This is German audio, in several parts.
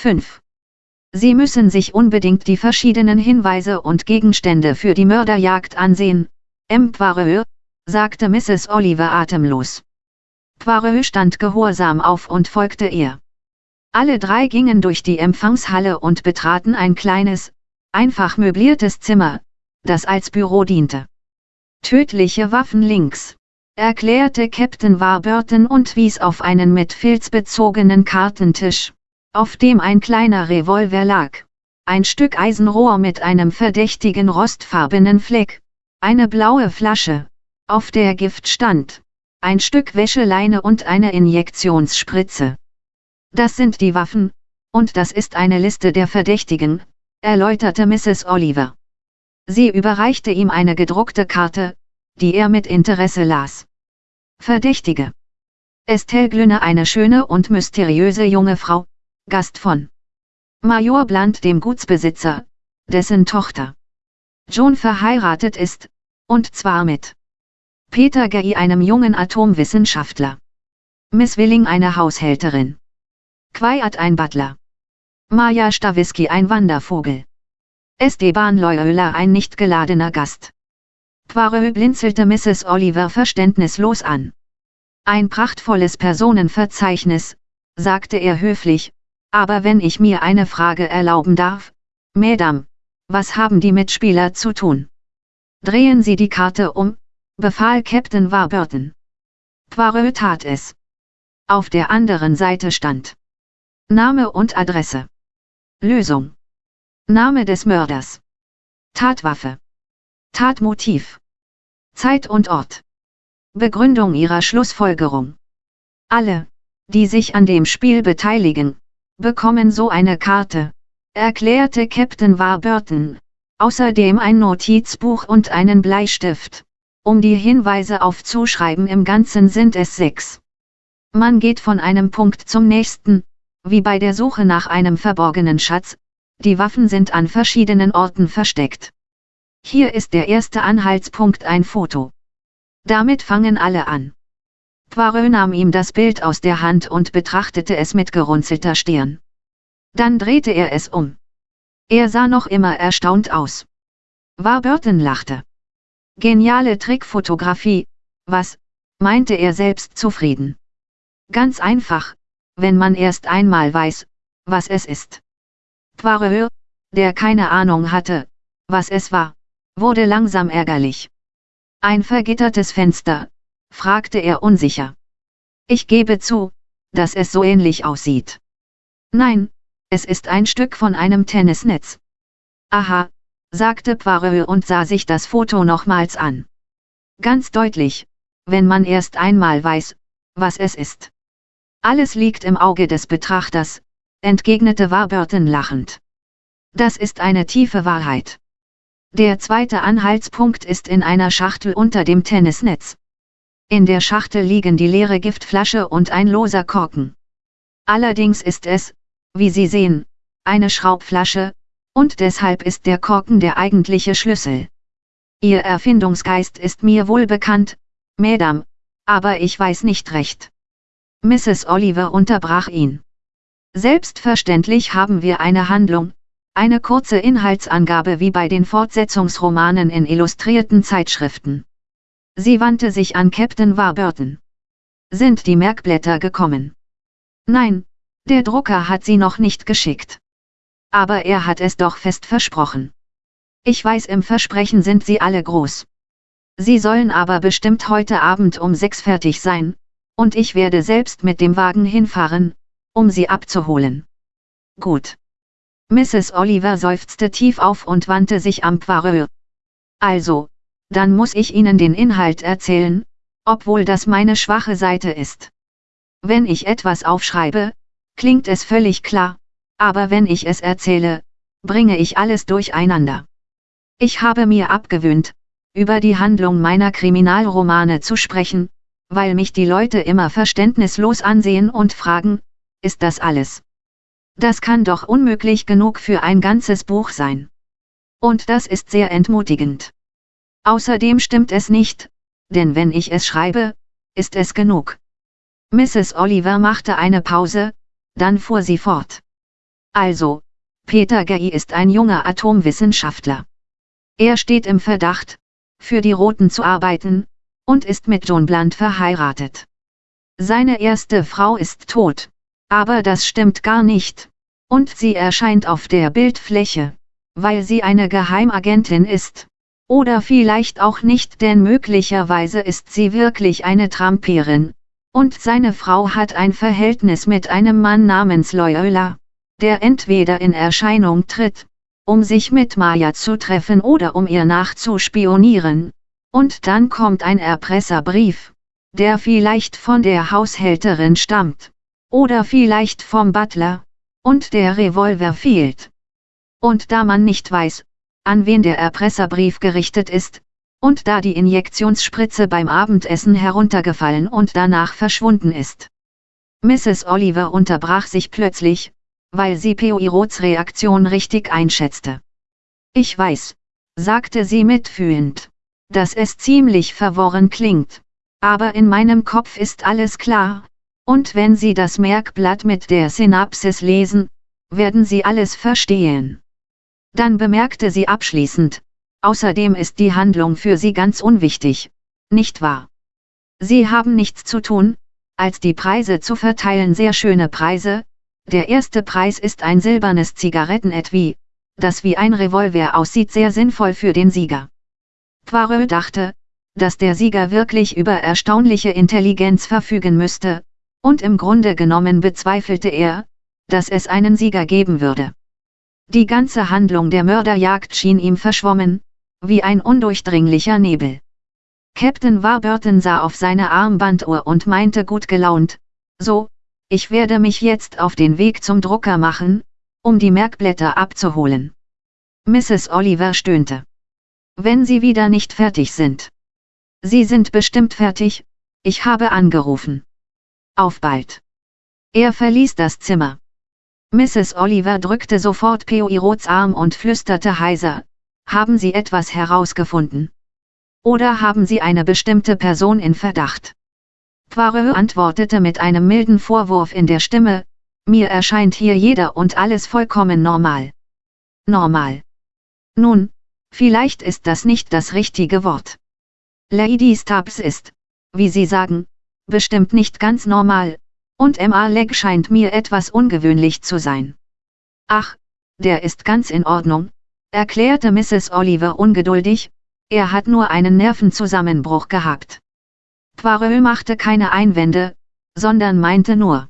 5. Sie müssen sich unbedingt die verschiedenen Hinweise und Gegenstände für die Mörderjagd ansehen, M. Poirot, sagte Mrs. Oliver atemlos. Poirot stand gehorsam auf und folgte ihr. Alle drei gingen durch die Empfangshalle und betraten ein kleines, einfach möbliertes Zimmer, das als Büro diente. Tödliche Waffen links, erklärte Captain Warburton und wies auf einen mit Filz bezogenen Kartentisch, auf dem ein kleiner Revolver lag, ein Stück Eisenrohr mit einem verdächtigen rostfarbenen Fleck, eine blaue Flasche, auf der Gift stand, ein Stück Wäscheleine und eine Injektionsspritze. Das sind die Waffen, und das ist eine Liste der Verdächtigen, erläuterte Mrs. Oliver. Sie überreichte ihm eine gedruckte Karte, die er mit Interesse las. Verdächtige. Estelle Glünne eine schöne und mysteriöse junge Frau, Gast von Major Blunt dem Gutsbesitzer, dessen Tochter John verheiratet ist, und zwar mit Peter Gay einem jungen Atomwissenschaftler. Miss Willing eine Haushälterin. Quiet ein Butler. Maja Stawisky ein Wandervogel. Esteban Loyola ein nicht geladener Gast. Poirot blinzelte Mrs. Oliver verständnislos an. Ein prachtvolles Personenverzeichnis, sagte er höflich, aber wenn ich mir eine Frage erlauben darf, Madame, was haben die Mitspieler zu tun? Drehen Sie die Karte um, befahl Captain Warburton. Poirot tat es. Auf der anderen Seite stand Name und Adresse. Lösung. Name des Mörders. Tatwaffe. Tatmotiv. Zeit und Ort. Begründung ihrer Schlussfolgerung. Alle, die sich an dem Spiel beteiligen, bekommen so eine Karte, erklärte Captain Warburton, außerdem ein Notizbuch und einen Bleistift. Um die Hinweise aufzuschreiben im Ganzen sind es sechs. Man geht von einem Punkt zum nächsten, wie bei der Suche nach einem verborgenen Schatz, die Waffen sind an verschiedenen Orten versteckt. Hier ist der erste Anhaltspunkt ein Foto. Damit fangen alle an. Poirot nahm ihm das Bild aus der Hand und betrachtete es mit gerunzelter Stirn. Dann drehte er es um. Er sah noch immer erstaunt aus. Warburton lachte. Geniale Trickfotografie, was, meinte er selbst zufrieden. Ganz einfach, wenn man erst einmal weiß, was es ist. Poirot, der keine Ahnung hatte, was es war, wurde langsam ärgerlich. Ein vergittertes Fenster, fragte er unsicher. Ich gebe zu, dass es so ähnlich aussieht. Nein, es ist ein Stück von einem Tennisnetz. Aha, sagte Poirot und sah sich das Foto nochmals an. Ganz deutlich, wenn man erst einmal weiß, was es ist. Alles liegt im Auge des Betrachters, entgegnete Warburton lachend. Das ist eine tiefe Wahrheit. Der zweite Anhaltspunkt ist in einer Schachtel unter dem Tennisnetz. In der Schachtel liegen die leere Giftflasche und ein loser Korken. Allerdings ist es, wie Sie sehen, eine Schraubflasche, und deshalb ist der Korken der eigentliche Schlüssel. Ihr Erfindungsgeist ist mir wohl bekannt, Madame, aber ich weiß nicht recht. Mrs. Oliver unterbrach ihn. Selbstverständlich haben wir eine Handlung, eine kurze Inhaltsangabe wie bei den Fortsetzungsromanen in illustrierten Zeitschriften. Sie wandte sich an Captain Warburton. Sind die Merkblätter gekommen? Nein, der Drucker hat sie noch nicht geschickt. Aber er hat es doch fest versprochen. Ich weiß im Versprechen sind sie alle groß. Sie sollen aber bestimmt heute Abend um sechs fertig sein, und ich werde selbst mit dem Wagen hinfahren, um sie abzuholen. Gut. Mrs. Oliver seufzte tief auf und wandte sich am Poirot. Also, dann muss ich Ihnen den Inhalt erzählen, obwohl das meine schwache Seite ist. Wenn ich etwas aufschreibe, klingt es völlig klar, aber wenn ich es erzähle, bringe ich alles durcheinander. Ich habe mir abgewöhnt, über die Handlung meiner Kriminalromane zu sprechen, weil mich die Leute immer verständnislos ansehen und fragen, ist das alles? Das kann doch unmöglich genug für ein ganzes Buch sein. Und das ist sehr entmutigend. Außerdem stimmt es nicht, denn wenn ich es schreibe, ist es genug. Mrs. Oliver machte eine Pause, dann fuhr sie fort. Also, Peter Gay ist ein junger Atomwissenschaftler. Er steht im Verdacht, für die Roten zu arbeiten, und ist mit John Blunt verheiratet. Seine erste Frau ist tot, aber das stimmt gar nicht, und sie erscheint auf der Bildfläche, weil sie eine Geheimagentin ist. Oder vielleicht auch nicht, denn möglicherweise ist sie wirklich eine Tramperin. Und seine Frau hat ein Verhältnis mit einem Mann namens Loyola, der entweder in Erscheinung tritt, um sich mit Maya zu treffen oder um ihr nachzuspionieren. Und dann kommt ein Erpresserbrief, der vielleicht von der Haushälterin stammt. Oder vielleicht vom Butler. Und der Revolver fehlt. Und da man nicht weiß, an wen der Erpresserbrief gerichtet ist, und da die Injektionsspritze beim Abendessen heruntergefallen und danach verschwunden ist. Mrs. Oliver unterbrach sich plötzlich, weil sie Poirots Reaktion richtig einschätzte. Ich weiß, sagte sie mitfühlend, dass es ziemlich verworren klingt, aber in meinem Kopf ist alles klar, und wenn Sie das Merkblatt mit der Synapsis lesen, werden Sie alles verstehen. Dann bemerkte sie abschließend, außerdem ist die Handlung für Sie ganz unwichtig, nicht wahr? Sie haben nichts zu tun, als die Preise zu verteilen sehr schöne Preise, der erste Preis ist ein silbernes Zigarettenetui, das wie ein Revolver aussieht sehr sinnvoll für den Sieger. Poirot dachte, dass der Sieger wirklich über erstaunliche Intelligenz verfügen müsste, und im Grunde genommen bezweifelte er, dass es einen Sieger geben würde. Die ganze Handlung der Mörderjagd schien ihm verschwommen, wie ein undurchdringlicher Nebel. Captain Warburton sah auf seine Armbanduhr und meinte gut gelaunt, so, ich werde mich jetzt auf den Weg zum Drucker machen, um die Merkblätter abzuholen. Mrs. Oliver stöhnte. Wenn Sie wieder nicht fertig sind. Sie sind bestimmt fertig, ich habe angerufen. Auf bald. Er verließ das Zimmer. Mrs. Oliver drückte sofort Poirots Arm und flüsterte heiser, haben Sie etwas herausgefunden? Oder haben Sie eine bestimmte Person in Verdacht? Poirot antwortete mit einem milden Vorwurf in der Stimme, mir erscheint hier jeder und alles vollkommen normal. Normal. Nun, vielleicht ist das nicht das richtige Wort. Lady Stubbs ist, wie Sie sagen, bestimmt nicht ganz normal, und Emma Legg scheint mir etwas ungewöhnlich zu sein. Ach, der ist ganz in Ordnung, erklärte Mrs. Oliver ungeduldig, er hat nur einen Nervenzusammenbruch gehabt. Poirot machte keine Einwände, sondern meinte nur.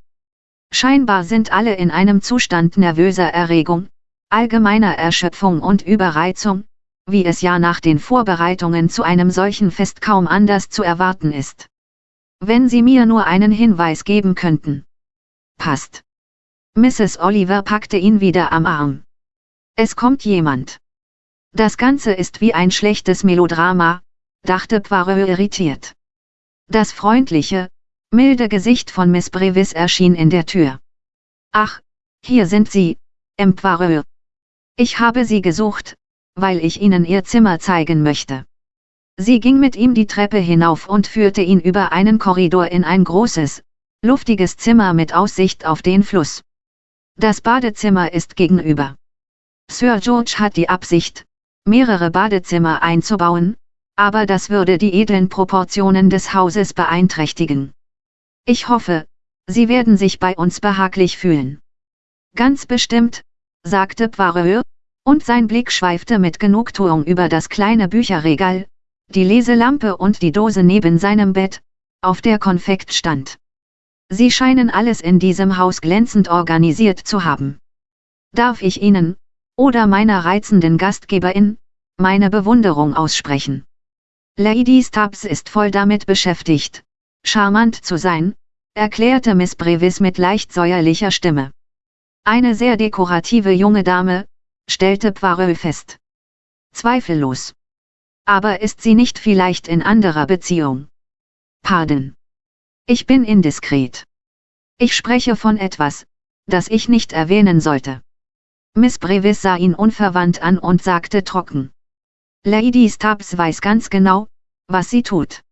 Scheinbar sind alle in einem Zustand nervöser Erregung, allgemeiner Erschöpfung und Überreizung, wie es ja nach den Vorbereitungen zu einem solchen Fest kaum anders zu erwarten ist. Wenn Sie mir nur einen Hinweis geben könnten. Passt. Mrs. Oliver packte ihn wieder am Arm. Es kommt jemand. Das Ganze ist wie ein schlechtes Melodrama, dachte Poirot irritiert. Das freundliche, milde Gesicht von Miss Brevis erschien in der Tür. Ach, hier sind Sie, M. Poirot. Ich habe Sie gesucht, weil ich Ihnen Ihr Zimmer zeigen möchte. Sie ging mit ihm die Treppe hinauf und führte ihn über einen Korridor in ein großes, luftiges Zimmer mit Aussicht auf den Fluss. Das Badezimmer ist gegenüber. Sir George hat die Absicht, mehrere Badezimmer einzubauen, aber das würde die edlen Proportionen des Hauses beeinträchtigen. Ich hoffe, Sie werden sich bei uns behaglich fühlen. Ganz bestimmt, sagte Poirot, und sein Blick schweifte mit Genugtuung über das kleine Bücherregal, die Leselampe und die Dose neben seinem Bett, auf der Konfekt stand. Sie scheinen alles in diesem Haus glänzend organisiert zu haben. Darf ich Ihnen, oder meiner reizenden Gastgeberin, meine Bewunderung aussprechen? Lady Stubbs ist voll damit beschäftigt, charmant zu sein, erklärte Miss Brevis mit leicht säuerlicher Stimme. Eine sehr dekorative junge Dame, stellte Poirot fest. Zweifellos. Aber ist sie nicht vielleicht in anderer Beziehung? Pardon. Ich bin indiskret. Ich spreche von etwas, das ich nicht erwähnen sollte. Miss Brevis sah ihn unverwandt an und sagte trocken. Lady Stubbs weiß ganz genau, was sie tut.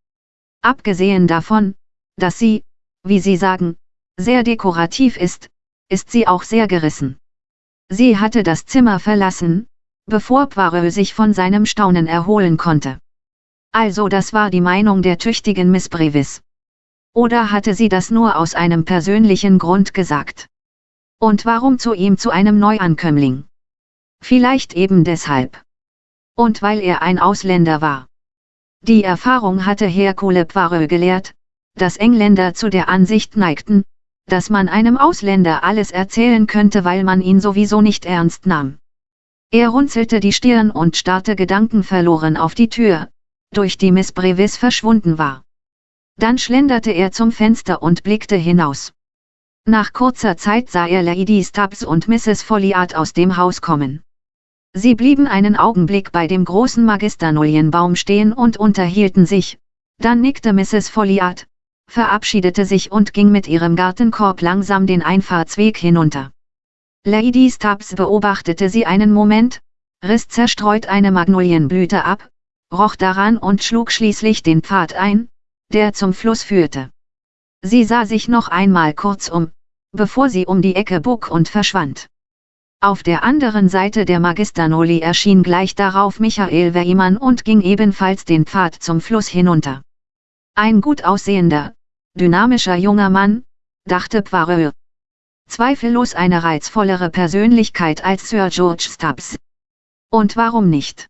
Abgesehen davon, dass sie, wie Sie sagen, sehr dekorativ ist, ist sie auch sehr gerissen. Sie hatte das Zimmer verlassen, bevor Poirot sich von seinem Staunen erholen konnte. Also das war die Meinung der tüchtigen Miss Brevis. Oder hatte sie das nur aus einem persönlichen Grund gesagt? Und warum zu ihm zu einem Neuankömmling? Vielleicht eben deshalb. Und weil er ein Ausländer war. Die Erfahrung hatte Hercule Poirot gelehrt, dass Engländer zu der Ansicht neigten, dass man einem Ausländer alles erzählen könnte, weil man ihn sowieso nicht ernst nahm. Er runzelte die Stirn und starrte gedankenverloren auf die Tür, durch die Miss Brevis verschwunden war. Dann schlenderte er zum Fenster und blickte hinaus. Nach kurzer Zeit sah er Lady Stubbs und Mrs. Folliard aus dem Haus kommen. Sie blieben einen Augenblick bei dem großen Magisternolienbaum stehen und unterhielten sich, dann nickte Mrs. Folliard, verabschiedete sich und ging mit ihrem Gartenkorb langsam den Einfahrtsweg hinunter. Lady Stubbs beobachtete sie einen Moment, riss zerstreut eine Magnolienblüte ab, roch daran und schlug schließlich den Pfad ein, der zum Fluss führte. Sie sah sich noch einmal kurz um, bevor sie um die Ecke bog und verschwand. Auf der anderen Seite der Magisternoli erschien gleich darauf Michael Weimann und ging ebenfalls den Pfad zum Fluss hinunter. Ein gut aussehender, dynamischer junger Mann, dachte Poirot. Zweifellos eine reizvollere Persönlichkeit als Sir George Stubbs. Und warum nicht?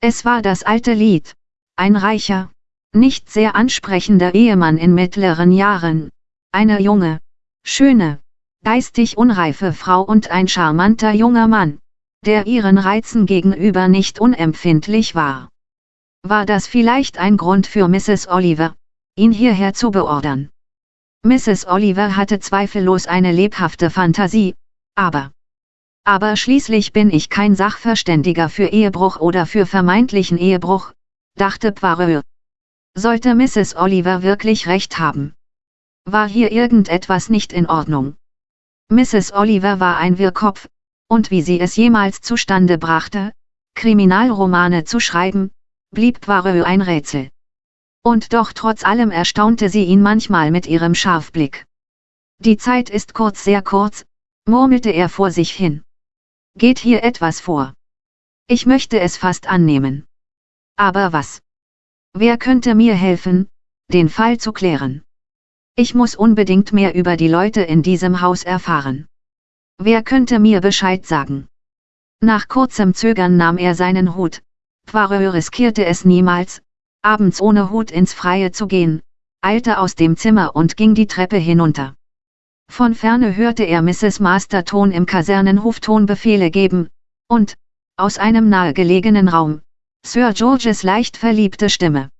Es war das alte Lied, ein reicher, nicht sehr ansprechender Ehemann in mittleren Jahren, eine junge, schöne, geistig unreife Frau und ein charmanter junger Mann, der ihren Reizen gegenüber nicht unempfindlich war. War das vielleicht ein Grund für Mrs. Oliver, ihn hierher zu beordern? Mrs. Oliver hatte zweifellos eine lebhafte Fantasie, aber aber schließlich bin ich kein Sachverständiger für Ehebruch oder für vermeintlichen Ehebruch, dachte Poirot. Sollte Mrs. Oliver wirklich recht haben? War hier irgendetwas nicht in Ordnung? Mrs. Oliver war ein Wirrkopf, und wie sie es jemals zustande brachte, Kriminalromane zu schreiben, blieb Poirot ein Rätsel. Und doch trotz allem erstaunte sie ihn manchmal mit ihrem Scharfblick. Die Zeit ist kurz sehr kurz, murmelte er vor sich hin. Geht hier etwas vor? Ich möchte es fast annehmen. Aber was? Wer könnte mir helfen, den Fall zu klären? Ich muss unbedingt mehr über die Leute in diesem Haus erfahren. Wer könnte mir Bescheid sagen? Nach kurzem Zögern nahm er seinen Hut. Poirot riskierte es niemals, abends ohne Hut ins Freie zu gehen, eilte aus dem Zimmer und ging die Treppe hinunter. Von ferne hörte er Mrs. Masterton im Kasernenhof Tonbefehle geben, und, aus einem nahegelegenen Raum, Sir Georges leicht verliebte Stimme.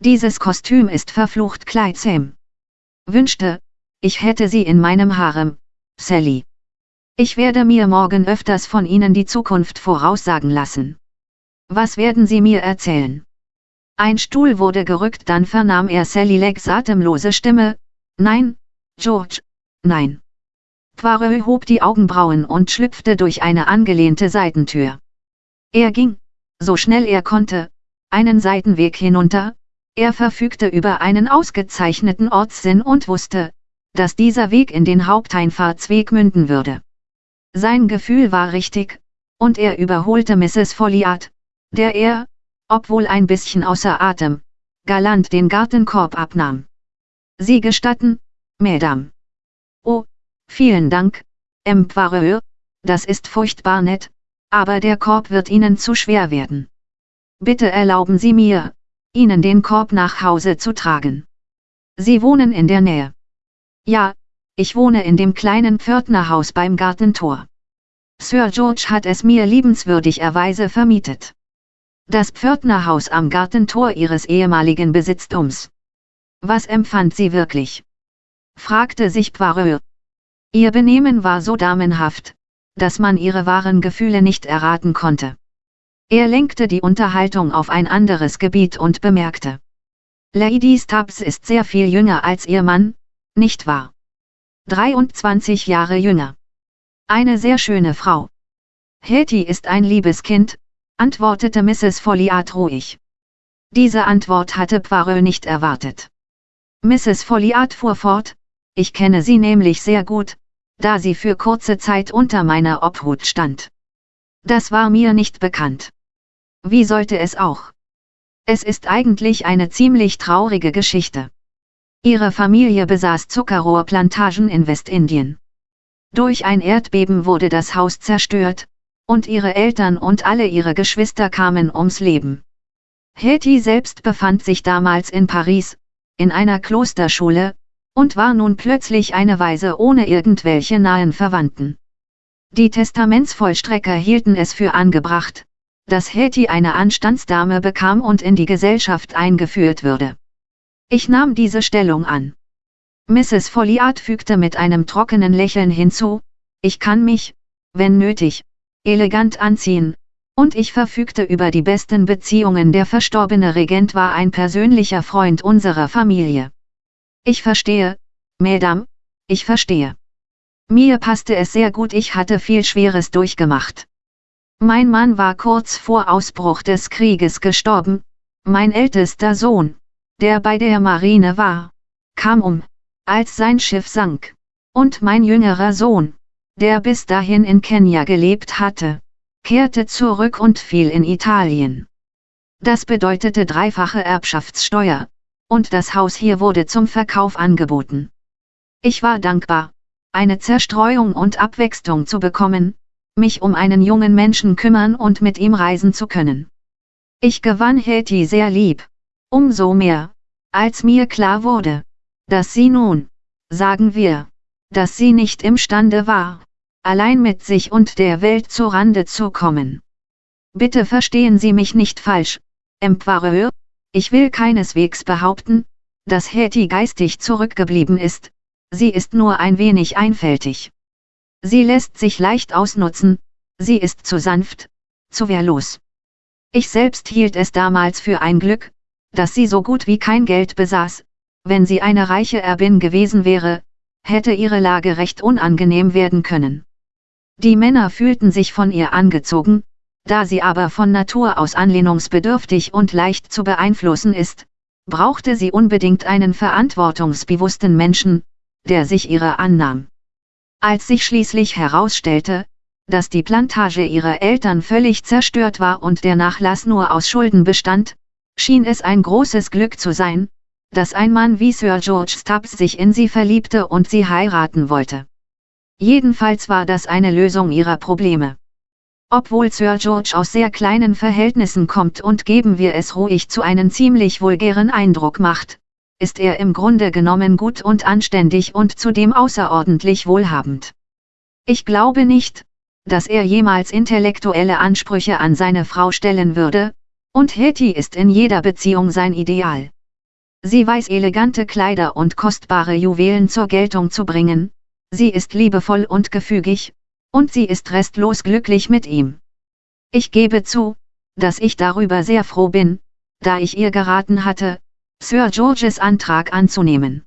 Dieses Kostüm ist verflucht kleidsam. Wünschte, ich hätte sie in meinem Harem, Sally. Ich werde mir morgen öfters von Ihnen die Zukunft voraussagen lassen. Was werden Sie mir erzählen? Ein Stuhl wurde gerückt, dann vernahm er Sally Leggs atemlose Stimme, Nein, George, Nein. Poirot hob die Augenbrauen und schlüpfte durch eine angelehnte Seitentür. Er ging, so schnell er konnte, einen Seitenweg hinunter, er verfügte über einen ausgezeichneten Ortssinn und wusste, dass dieser Weg in den Haupteinfahrtsweg münden würde. Sein Gefühl war richtig, und er überholte Mrs. Folliard, der er, obwohl ein bisschen außer Atem, galant den Gartenkorb abnahm. Sie gestatten, Madame. Oh, vielen Dank, Empereur, das ist furchtbar nett, aber der Korb wird Ihnen zu schwer werden. Bitte erlauben Sie mir, Ihnen den Korb nach Hause zu tragen. Sie wohnen in der Nähe. Ja, ich wohne in dem kleinen Pförtnerhaus beim Gartentor. Sir George hat es mir liebenswürdigerweise vermietet. Das Pförtnerhaus am Gartentor ihres ehemaligen Besitztums. Was empfand sie wirklich? fragte sich Poirot. Ihr Benehmen war so damenhaft, dass man ihre wahren Gefühle nicht erraten konnte. Er lenkte die Unterhaltung auf ein anderes Gebiet und bemerkte. Lady Stubbs ist sehr viel jünger als ihr Mann, nicht wahr? 23 Jahre jünger. Eine sehr schöne Frau. Hetty ist ein liebes Kind, antwortete Mrs. Folliard ruhig. Diese Antwort hatte Poirot nicht erwartet. Mrs. Folliard fuhr fort, ich kenne sie nämlich sehr gut, da sie für kurze Zeit unter meiner Obhut stand. Das war mir nicht bekannt. Wie sollte es auch? Es ist eigentlich eine ziemlich traurige Geschichte. Ihre Familie besaß Zuckerrohrplantagen in Westindien. Durch ein Erdbeben wurde das Haus zerstört, und ihre Eltern und alle ihre Geschwister kamen ums Leben. Hetty selbst befand sich damals in Paris, in einer Klosterschule, und war nun plötzlich eine Weise ohne irgendwelche nahen Verwandten. Die Testamentsvollstrecker hielten es für angebracht, dass Hetty eine Anstandsdame bekam und in die Gesellschaft eingeführt würde. Ich nahm diese Stellung an. Mrs. Folliard fügte mit einem trockenen Lächeln hinzu, ich kann mich, wenn nötig, elegant anziehen, und ich verfügte über die besten Beziehungen. Der verstorbene Regent war ein persönlicher Freund unserer Familie. Ich verstehe, Madame, ich verstehe. Mir passte es sehr gut, ich hatte viel Schweres durchgemacht. Mein Mann war kurz vor Ausbruch des Krieges gestorben, mein ältester Sohn, der bei der Marine war, kam um, als sein Schiff sank, und mein jüngerer Sohn, der bis dahin in Kenia gelebt hatte, kehrte zurück und fiel in Italien. Das bedeutete dreifache Erbschaftssteuer, und das Haus hier wurde zum Verkauf angeboten. Ich war dankbar, eine Zerstreuung und Abwechslung zu bekommen, mich um einen jungen Menschen kümmern und mit ihm reisen zu können. Ich gewann Hetty sehr lieb, umso mehr, als mir klar wurde, dass sie nun, sagen wir, dass sie nicht imstande war, allein mit sich und der Welt zu Rande zu kommen. Bitte verstehen Sie mich nicht falsch, Empereur, ich will keineswegs behaupten, dass Hetty geistig zurückgeblieben ist, sie ist nur ein wenig einfältig. Sie lässt sich leicht ausnutzen, sie ist zu sanft, zu wehrlos. Ich selbst hielt es damals für ein Glück, dass sie so gut wie kein Geld besaß, wenn sie eine reiche Erbin gewesen wäre, hätte ihre Lage recht unangenehm werden können. Die Männer fühlten sich von ihr angezogen, da sie aber von Natur aus anlehnungsbedürftig und leicht zu beeinflussen ist, brauchte sie unbedingt einen verantwortungsbewussten Menschen, der sich ihrer annahm. Als sich schließlich herausstellte, dass die Plantage ihrer Eltern völlig zerstört war und der Nachlass nur aus Schulden bestand, schien es ein großes Glück zu sein, dass ein Mann wie Sir George Stubbs sich in sie verliebte und sie heiraten wollte. Jedenfalls war das eine Lösung ihrer Probleme. Obwohl Sir George aus sehr kleinen Verhältnissen kommt und geben wir es ruhig zu einen ziemlich vulgären Eindruck macht, ist er im Grunde genommen gut und anständig und zudem außerordentlich wohlhabend. Ich glaube nicht, dass er jemals intellektuelle Ansprüche an seine Frau stellen würde, und Hetty ist in jeder Beziehung sein Ideal. Sie weiß elegante Kleider und kostbare Juwelen zur Geltung zu bringen, sie ist liebevoll und gefügig, und sie ist restlos glücklich mit ihm. Ich gebe zu, dass ich darüber sehr froh bin, da ich ihr geraten hatte, Sir Georges Antrag anzunehmen.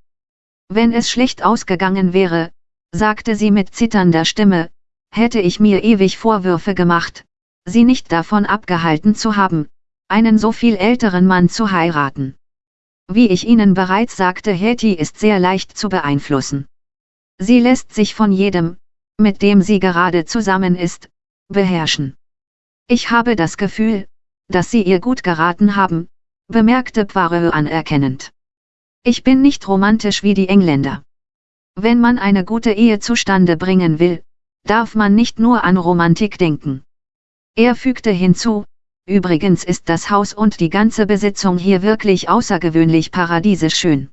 Wenn es schlecht ausgegangen wäre, sagte sie mit zitternder Stimme, hätte ich mir ewig Vorwürfe gemacht, sie nicht davon abgehalten zu haben, einen so viel älteren Mann zu heiraten. Wie ich Ihnen bereits sagte, Hetty ist sehr leicht zu beeinflussen. Sie lässt sich von jedem, mit dem sie gerade zusammen ist, beherrschen. Ich habe das Gefühl, dass Sie ihr gut geraten haben, bemerkte Poirot anerkennend. Ich bin nicht romantisch wie die Engländer. Wenn man eine gute Ehe zustande bringen will, darf man nicht nur an Romantik denken. Er fügte hinzu, übrigens ist das Haus und die ganze Besitzung hier wirklich außergewöhnlich paradiesisch schön.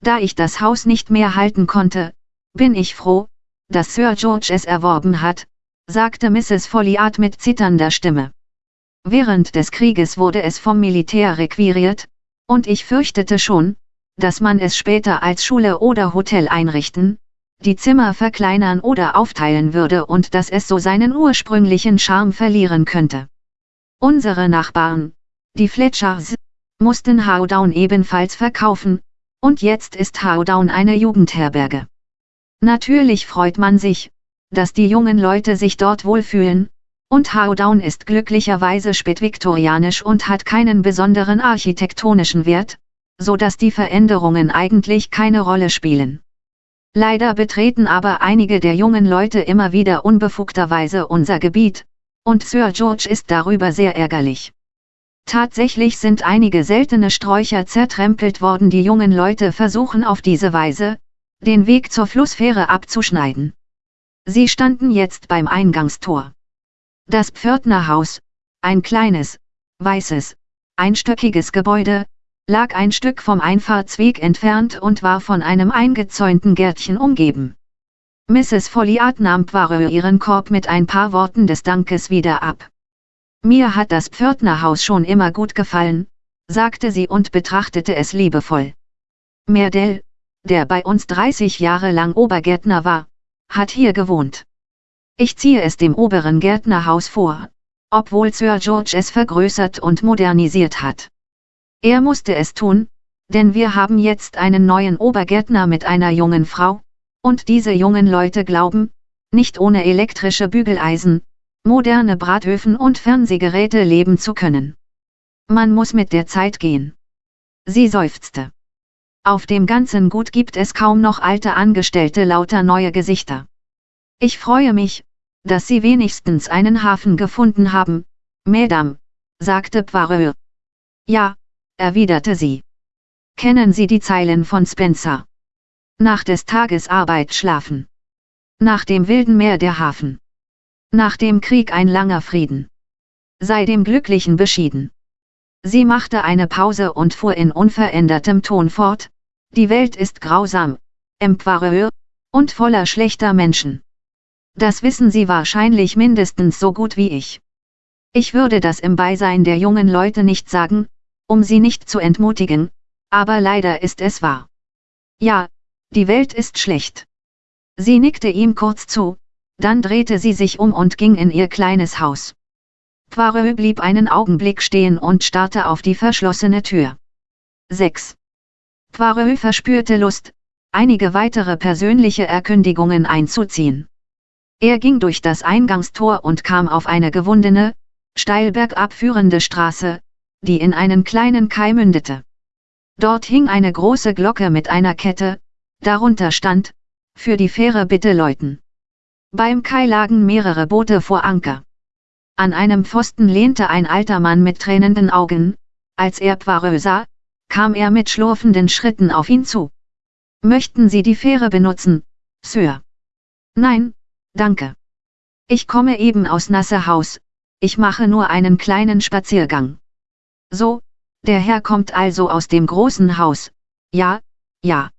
Da ich das Haus nicht mehr halten konnte, bin ich froh, dass Sir George es erworben hat, sagte Mrs. Folliard mit zitternder Stimme. Während des Krieges wurde es vom Militär requiriert, und ich fürchtete schon, dass man es später als Schule oder Hotel einrichten, die Zimmer verkleinern oder aufteilen würde und dass es so seinen ursprünglichen Charme verlieren könnte. Unsere Nachbarn, die Fletchers, mussten Howdown ebenfalls verkaufen, und jetzt ist Howdown eine Jugendherberge. Natürlich freut man sich, dass die jungen Leute sich dort wohlfühlen, und Howdown ist glücklicherweise spätviktorianisch und hat keinen besonderen architektonischen Wert, so dass die Veränderungen eigentlich keine Rolle spielen. Leider betreten aber einige der jungen Leute immer wieder unbefugterweise unser Gebiet, und Sir George ist darüber sehr ärgerlich. Tatsächlich sind einige seltene Sträucher zertrempelt worden. Die jungen Leute versuchen auf diese Weise, den Weg zur Flussfähre abzuschneiden. Sie standen jetzt beim Eingangstor. Das Pförtnerhaus, ein kleines, weißes, einstöckiges Gebäude, lag ein Stück vom Einfahrtsweg entfernt und war von einem eingezäunten Gärtchen umgeben. Mrs. Folliard nahm Poirot ihren Korb mit ein paar Worten des Dankes wieder ab. Mir hat das Pförtnerhaus schon immer gut gefallen, sagte sie und betrachtete es liebevoll. Merdell, der bei uns 30 Jahre lang Obergärtner war, hat hier gewohnt. Ich ziehe es dem oberen Gärtnerhaus vor, obwohl Sir George es vergrößert und modernisiert hat. Er musste es tun, denn wir haben jetzt einen neuen Obergärtner mit einer jungen Frau, und diese jungen Leute glauben, nicht ohne elektrische Bügeleisen, moderne Bratöfen und Fernsehgeräte leben zu können. Man muss mit der Zeit gehen. Sie seufzte. Auf dem ganzen Gut gibt es kaum noch alte Angestellte lauter neue Gesichter. Ich freue mich, dass Sie wenigstens einen Hafen gefunden haben, Madame, sagte Poirot. Ja, erwiderte sie. Kennen Sie die Zeilen von Spencer? Nach des Tages Arbeit schlafen. Nach dem wilden Meer der Hafen. Nach dem Krieg ein langer Frieden. Sei dem Glücklichen beschieden. Sie machte eine Pause und fuhr in unverändertem Ton fort, die Welt ist grausam, empoireur, und voller schlechter Menschen. Das wissen Sie wahrscheinlich mindestens so gut wie ich. Ich würde das im Beisein der jungen Leute nicht sagen, um sie nicht zu entmutigen, aber leider ist es wahr. Ja, die Welt ist schlecht. Sie nickte ihm kurz zu, dann drehte sie sich um und ging in ihr kleines Haus. Poirot blieb einen Augenblick stehen und starrte auf die verschlossene Tür. 6. Poirot verspürte Lust, einige weitere persönliche Erkündigungen einzuziehen. Er ging durch das Eingangstor und kam auf eine gewundene, steil bergab führende Straße, die in einen kleinen Kai mündete. Dort hing eine große Glocke mit einer Kette, darunter stand, für die Fähre bitte läuten. Beim Kai lagen mehrere Boote vor Anker. An einem Pfosten lehnte ein alter Mann mit tränenden Augen, als er Poirot sah, kam er mit schlurfenden Schritten auf ihn zu. Möchten Sie die Fähre benutzen, Sir? Nein, danke. Ich komme eben aus Nassehaus, ich mache nur einen kleinen Spaziergang. So, der Herr kommt also aus dem großen Haus, ja, ja.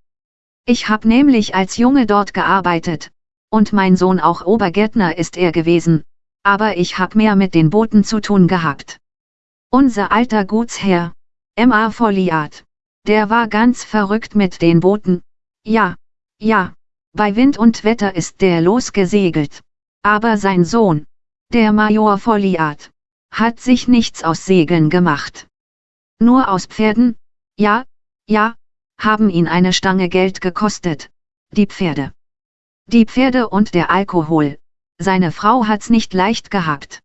Ich hab nämlich als Junge dort gearbeitet, und mein Sohn auch Obergärtner ist er gewesen, aber ich hab mehr mit den Booten zu tun gehabt. Unser alter Gutsherr, M.A. Folliard, der war ganz verrückt mit den Booten, ja, ja, bei Wind und Wetter ist der losgesegelt. Aber sein Sohn, der Major Folliard, hat sich nichts aus Segeln gemacht. Nur aus Pferden, ja, ja, haben ihn eine Stange Geld gekostet, die Pferde. Die Pferde und der Alkohol, seine Frau hat's nicht leicht gehabt.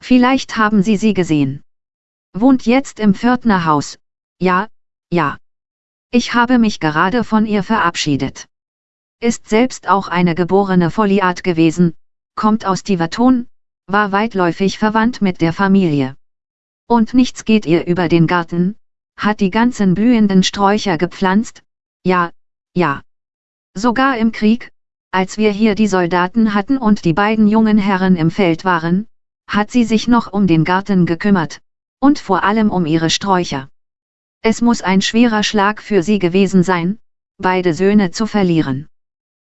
Vielleicht haben Sie sie gesehen. Wohnt jetzt im Pförtnerhaus, ja, ja. Ich habe mich gerade von ihr verabschiedet. Ist selbst auch eine geborene Folliart gewesen, kommt aus Tiverton, war weitläufig verwandt mit der Familie. Und nichts geht ihr über den Garten, hat die ganzen blühenden Sträucher gepflanzt, ja, ja. Sogar im Krieg, als wir hier die Soldaten hatten und die beiden jungen Herren im Feld waren, hat sie sich noch um den Garten gekümmert, und vor allem um ihre Sträucher. Es muss ein schwerer Schlag für sie gewesen sein, beide Söhne zu verlieren.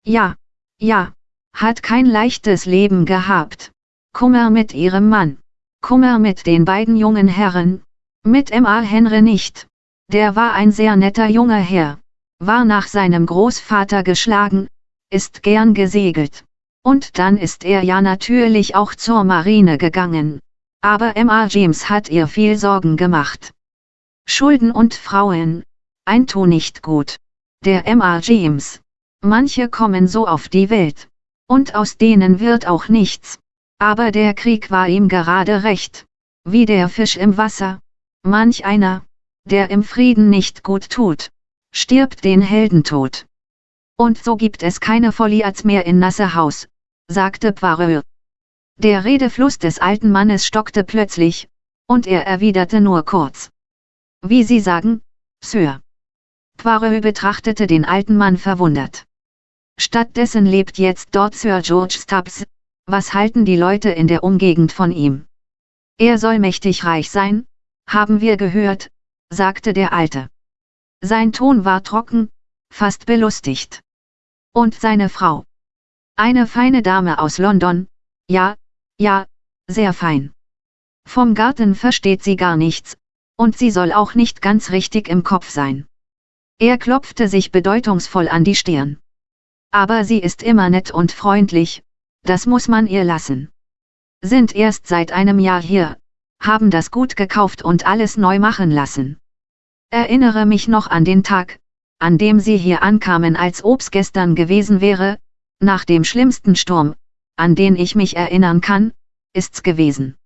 Ja, ja, hat kein leichtes Leben gehabt. Kummer mit ihrem Mann. Kummer mit den beiden jungen Herren. Mit M.A. Henry nicht. Der war ein sehr netter junger Herr. War nach seinem Großvater geschlagen, ist gern gesegelt. Und dann ist er ja natürlich auch zur Marine gegangen. Aber Emma James hat ihr viel Sorgen gemacht. Schulden und Frauen, ein Tu nicht gut. Der Emma James. Manche kommen so auf die Welt. Und aus denen wird auch nichts. Aber der Krieg war ihm gerade recht. Wie der Fisch im Wasser. Manch einer, der im Frieden nicht gut tut, stirbt den Heldentod. Und so gibt es keine Foliats mehr in Nasse Haus, sagte Poirot. Der Redefluss des alten Mannes stockte plötzlich, und er erwiderte nur kurz. Wie Sie sagen, Sir. Poirot betrachtete den alten Mann verwundert. Stattdessen lebt jetzt dort Sir George Stubbs. Was halten die Leute in der Umgegend von ihm? Er soll mächtig reich sein, haben wir gehört, sagte der Alte. Sein Ton war trocken, fast belustigt. Und seine Frau. Eine feine Dame aus London, ja, ja, sehr fein. Vom Garten versteht sie gar nichts, und sie soll auch nicht ganz richtig im Kopf sein. Er klopfte sich bedeutungsvoll an die Stirn. Aber sie ist immer nett und freundlich, das muss man ihr lassen. Sind erst seit einem Jahr hier, haben das Gut gekauft und alles neu machen lassen. Erinnere mich noch an den Tag, an dem sie hier ankamen als ob's gestern gewesen wäre, nach dem schlimmsten Sturm, an den ich mich erinnern kann, ist's gewesen.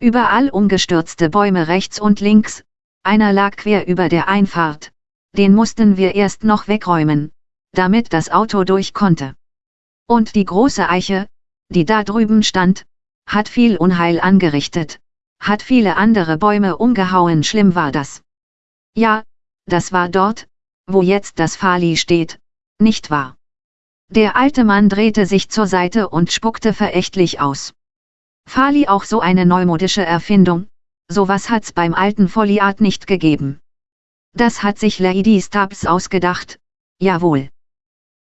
Überall umgestürzte Bäume rechts und links, einer lag quer über der Einfahrt, den mussten wir erst noch wegräumen, damit das Auto durch konnte. Und die große Eiche, die da drüben stand, hat viel Unheil angerichtet, hat viele andere Bäume umgehauen, schlimm war das. Ja, das war dort, wo jetzt das Fali steht, nicht wahr? Der alte Mann drehte sich zur Seite und spuckte verächtlich aus. Fali auch so eine neumodische Erfindung, sowas hat's beim alten Foliat nicht gegeben. Das hat sich Lady Stubbs ausgedacht, jawohl.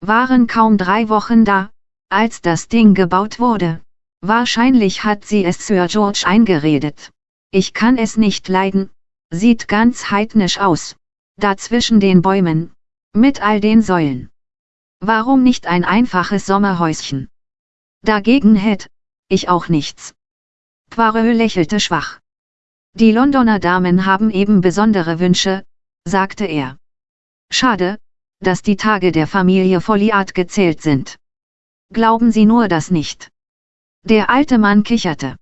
Waren kaum drei Wochen da, als das Ding gebaut wurde. Wahrscheinlich hat sie es Sir George eingeredet. Ich kann es nicht leiden, sieht ganz heidnisch aus. Da zwischen den Bäumen, mit all den Säulen. Warum nicht ein einfaches Sommerhäuschen? Dagegen hätte ich auch nichts. Poirot lächelte schwach. Die Londoner Damen haben eben besondere Wünsche, sagte er. Schade, dass die Tage der Familie Folliat gezählt sind. Glauben Sie nur das nicht. Der alte Mann kicherte.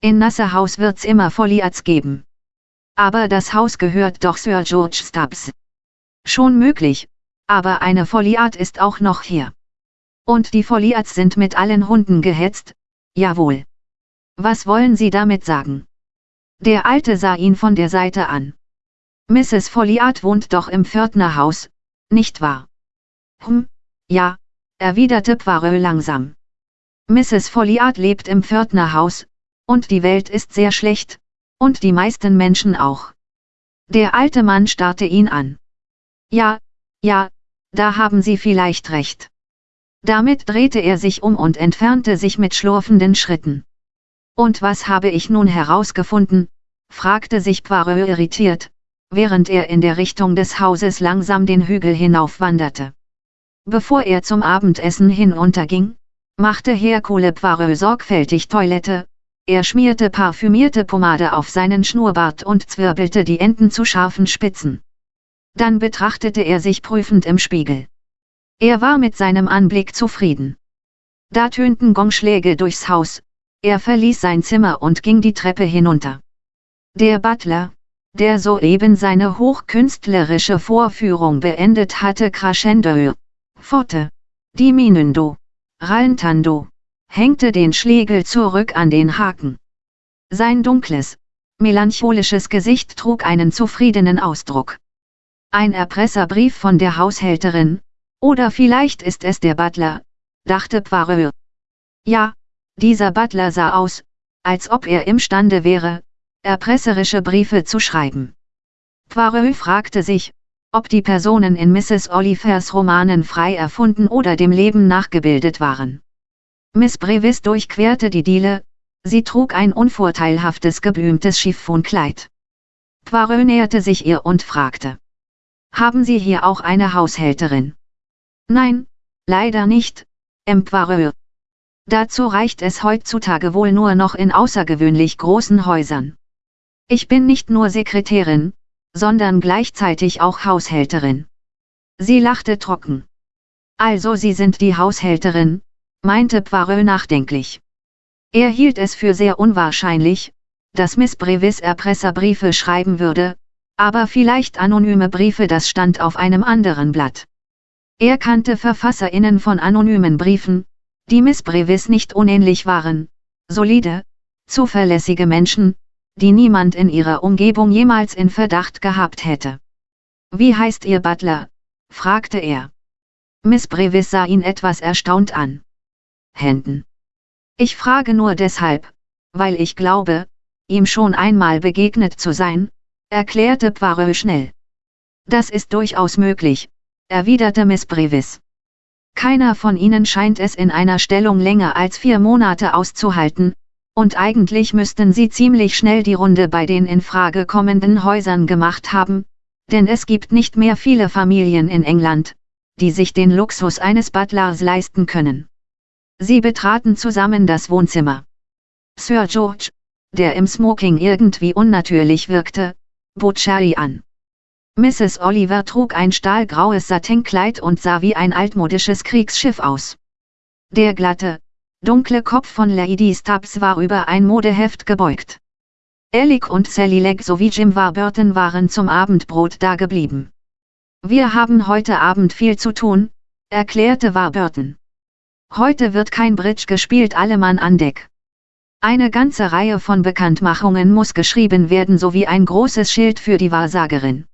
In Nasse Haus wird's immer Folliats geben. Aber das Haus gehört doch Sir George Stubbs. Schon möglich, aber eine Folliat ist auch noch hier. Und die Folliats sind mit allen Hunden gehetzt, jawohl. Was wollen Sie damit sagen? Der Alte sah ihn von der Seite an. Mrs. Folliat wohnt doch im Pförtnerhaus, nicht wahr? Hm, ja, erwiderte Poirot langsam. Mrs. Folliat lebt im Pförtnerhaus, und die Welt ist sehr schlecht, und die meisten Menschen auch. Der alte Mann starrte ihn an. Ja, ja, da haben Sie vielleicht recht. Damit drehte er sich um und entfernte sich mit schlurfenden Schritten. Und was habe ich nun herausgefunden? fragte sich Poirot irritiert, während er in der Richtung des Hauses langsam den Hügel hinaufwanderte. Bevor er zum Abendessen hinunterging, machte Hercule Poirot sorgfältig Toilette, er schmierte parfümierte Pomade auf seinen Schnurrbart und zwirbelte die Enden zu scharfen Spitzen. Dann betrachtete er sich prüfend im Spiegel. Er war mit seinem Anblick zufrieden. Da tönten Gongschläge durchs Haus, er verließ sein Zimmer und ging die Treppe hinunter. Der Butler, der soeben seine hochkünstlerische Vorführung beendet hatte crescendo, forte, diminuendo, rallentando, hängte den Schlegel zurück an den Haken. Sein dunkles, melancholisches Gesicht trug einen zufriedenen Ausdruck. Ein Erpresserbrief von der Haushälterin, oder vielleicht ist es der Butler, dachte Poirot. Ja, dieser Butler sah aus, als ob er imstande wäre, erpresserische Briefe zu schreiben. Poirot fragte sich, ob die Personen in Mrs. Olivers Romanen frei erfunden oder dem Leben nachgebildet waren. Miss Brevis durchquerte die Diele, sie trug ein unvorteilhaftes geblümtes Chiffonkleid. Poirot näherte sich ihr und fragte. Haben Sie hier auch eine Haushälterin? Nein, leider nicht, M. Poirot. Dazu reicht es heutzutage wohl nur noch in außergewöhnlich großen Häusern. Ich bin nicht nur Sekretärin, sondern gleichzeitig auch Haushälterin. Sie lachte trocken. Also Sie sind die Haushälterin, meinte Poirot nachdenklich. Er hielt es für sehr unwahrscheinlich, dass Miss Brevis Erpresserbriefe schreiben würde, aber vielleicht anonyme Briefe das stand auf einem anderen Blatt. Er kannte VerfasserInnen von anonymen Briefen, die Miss Brevis nicht unähnlich waren, solide, zuverlässige Menschen, die niemand in ihrer Umgebung jemals in Verdacht gehabt hätte. Wie heißt Ihr Butler? fragte er. Miss Brevis sah ihn etwas erstaunt an. Händen. Ich frage nur deshalb, weil ich glaube, ihm schon einmal begegnet zu sein, erklärte Poirot schnell. Das ist durchaus möglich, erwiderte Miss Brevis. Keiner von ihnen scheint es in einer Stellung länger als vier Monate auszuhalten, und eigentlich müssten sie ziemlich schnell die Runde bei den in Frage kommenden Häusern gemacht haben, denn es gibt nicht mehr viele Familien in England, die sich den Luxus eines Butlers leisten können. Sie betraten zusammen das Wohnzimmer. Sir George, der im Smoking irgendwie unnatürlich wirkte, bot Sherry an. Mrs. Oliver trug ein stahlgraues Satinkleid und sah wie ein altmodisches Kriegsschiff aus. Der glatte, dunkle Kopf von Lady Stubbs war über ein Modeheft gebeugt. Alec und Sally Legg sowie Jim Warburton waren zum Abendbrot dageblieben. Wir haben heute Abend viel zu tun, erklärte Warburton. Heute wird kein Bridge gespielt, alle Mann an Deck. Eine ganze Reihe von Bekanntmachungen muss geschrieben werden sowie ein großes Schild für die Wahrsagerin.